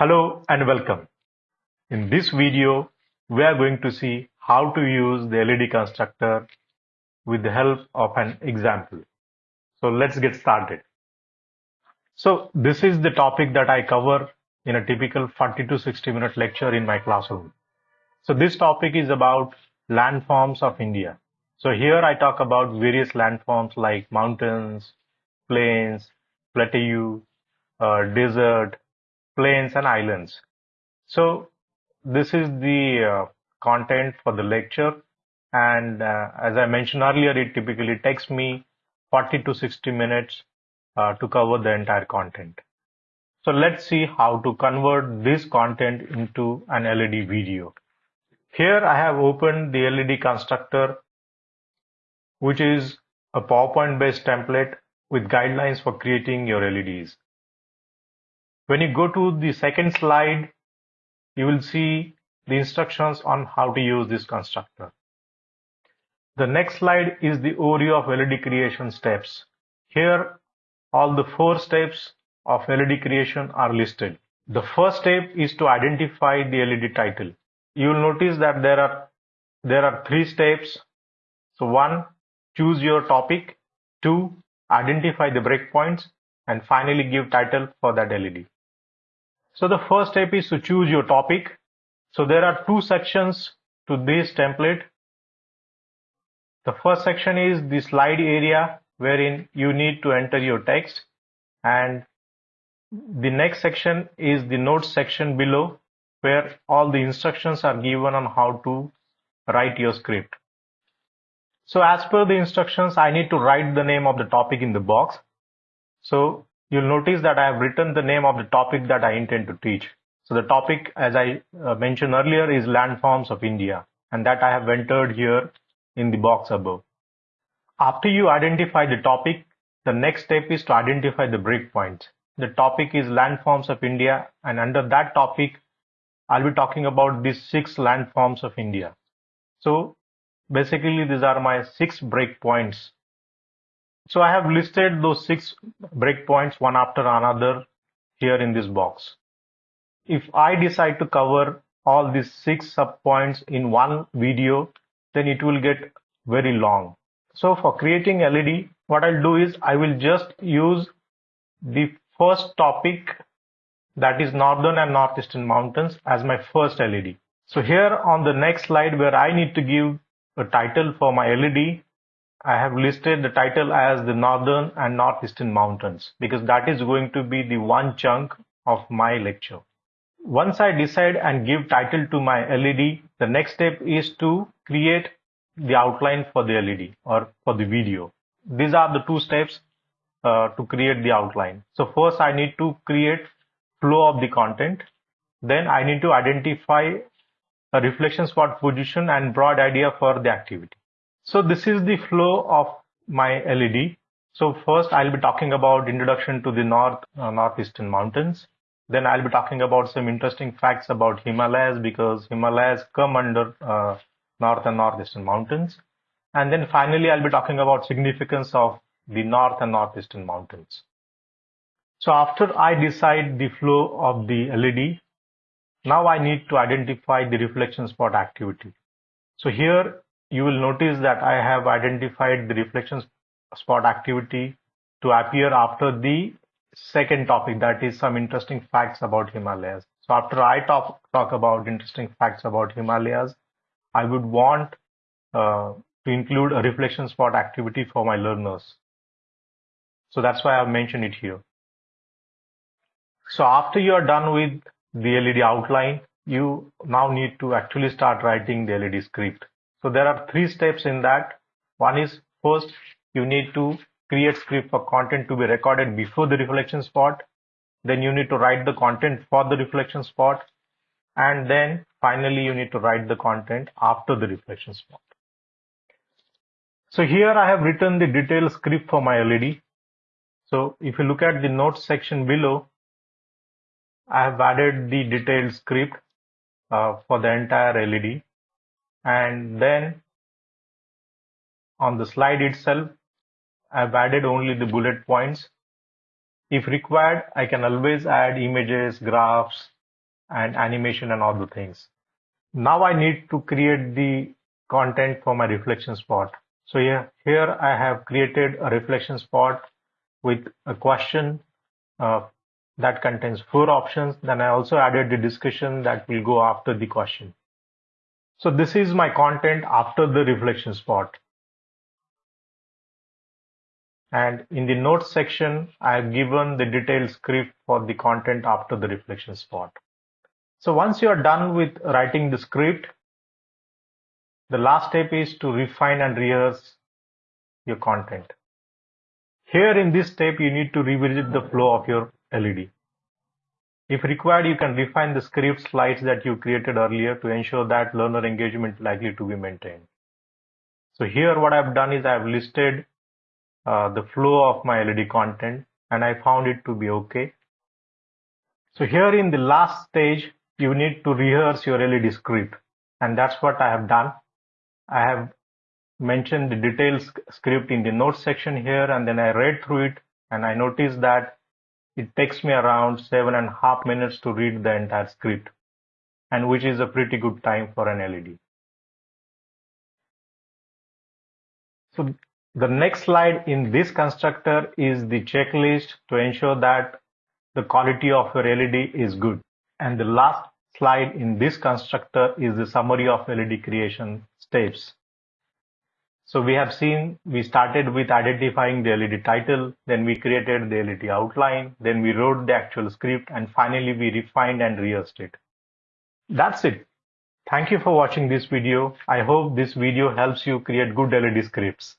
Hello and welcome. In this video, we are going to see how to use the LED constructor with the help of an example. So let's get started. So this is the topic that I cover in a typical 40 to 60 minute lecture in my classroom. So this topic is about landforms of India. So here I talk about various landforms like mountains, plains, plateau, uh, desert, plains and islands. So this is the uh, content for the lecture and uh, as I mentioned earlier it typically takes me 40 to 60 minutes uh, to cover the entire content. So let's see how to convert this content into an LED video. Here I have opened the LED constructor which is a PowerPoint based template with guidelines for creating your LEDs. When you go to the second slide, you will see the instructions on how to use this constructor. The next slide is the overview of LED creation steps. Here, all the four steps of LED creation are listed. The first step is to identify the LED title. You will notice that there are there are three steps. So one, choose your topic. Two, identify the breakpoints. And finally give title for that LED. So the first step is to choose your topic. So there are two sections to this template. The first section is the slide area wherein you need to enter your text and the next section is the notes section below where all the instructions are given on how to write your script. So as per the instructions, I need to write the name of the topic in the box. So you'll notice that I have written the name of the topic that I intend to teach. So the topic, as I uh, mentioned earlier, is landforms of India, and that I have entered here in the box above. After you identify the topic, the next step is to identify the breakpoints. The topic is landforms of India, and under that topic, I'll be talking about these six landforms of India. So basically, these are my six breakpoints so I have listed those six breakpoints one after another here in this box. If I decide to cover all these six subpoints in one video, then it will get very long. So for creating LED, what I'll do is I will just use the first topic that is northern and northeastern mountains as my first LED. So here on the next slide where I need to give a title for my LED, I have listed the title as the Northern and Northeastern Mountains because that is going to be the one chunk of my lecture. Once I decide and give title to my LED, the next step is to create the outline for the LED or for the video. These are the two steps uh, to create the outline. So first I need to create flow of the content. Then I need to identify a reflection spot position and broad idea for the activity. So this is the flow of my LED. So first I'll be talking about introduction to the north uh, northeastern mountains. Then I'll be talking about some interesting facts about Himalayas because Himalayas come under uh, north and northeastern mountains. And then finally I'll be talking about significance of the north and northeastern mountains. So after I decide the flow of the LED, now I need to identify the reflection spot activity. So here you will notice that I have identified the reflection spot activity to appear after the second topic that is some interesting facts about Himalayas. So after I talk, talk about interesting facts about Himalayas, I would want uh, to include a reflection spot activity for my learners. So that's why I've mentioned it here. So after you are done with the LED outline, you now need to actually start writing the LED script. So there are three steps in that. One is first you need to create script for content to be recorded before the reflection spot. Then you need to write the content for the reflection spot. And then finally you need to write the content after the reflection spot. So here I have written the detailed script for my LED. So if you look at the notes section below, I have added the detailed script uh, for the entire LED and then on the slide itself I've added only the bullet points if required I can always add images graphs and animation and all the things. Now I need to create the content for my reflection spot. So here, here I have created a reflection spot with a question uh, that contains four options. Then I also added the discussion that will go after the question. So this is my content after the reflection spot. And in the notes section, I have given the detailed script for the content after the reflection spot. So once you are done with writing the script, the last step is to refine and rehearse your content. Here in this step, you need to revisit the flow of your LED. If required, you can refine the script slides that you created earlier to ensure that learner engagement is likely to be maintained. So here what I've done is I've listed uh, the flow of my LED content and I found it to be okay. So here in the last stage, you need to rehearse your LED script and that's what I have done. I have mentioned the details script in the notes section here and then I read through it and I noticed that it takes me around seven and a half minutes to read the entire script and which is a pretty good time for an LED. So the next slide in this constructor is the checklist to ensure that the quality of your LED is good. And the last slide in this constructor is the summary of LED creation steps. So we have seen, we started with identifying the LED title, then we created the LED outline, then we wrote the actual script, and finally we refined and rehearsed it. That's it. Thank you for watching this video. I hope this video helps you create good LED scripts.